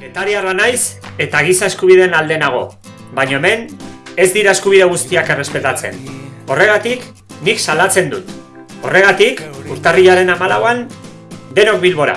Getariarra naiz eta giza eskubideen alde nago, baina hemen ez dira eskubide guztiak errespetatzen. Horregatik, nik salatzen dut. Horregatik, urtarrilaren amalauan, denok bilbora.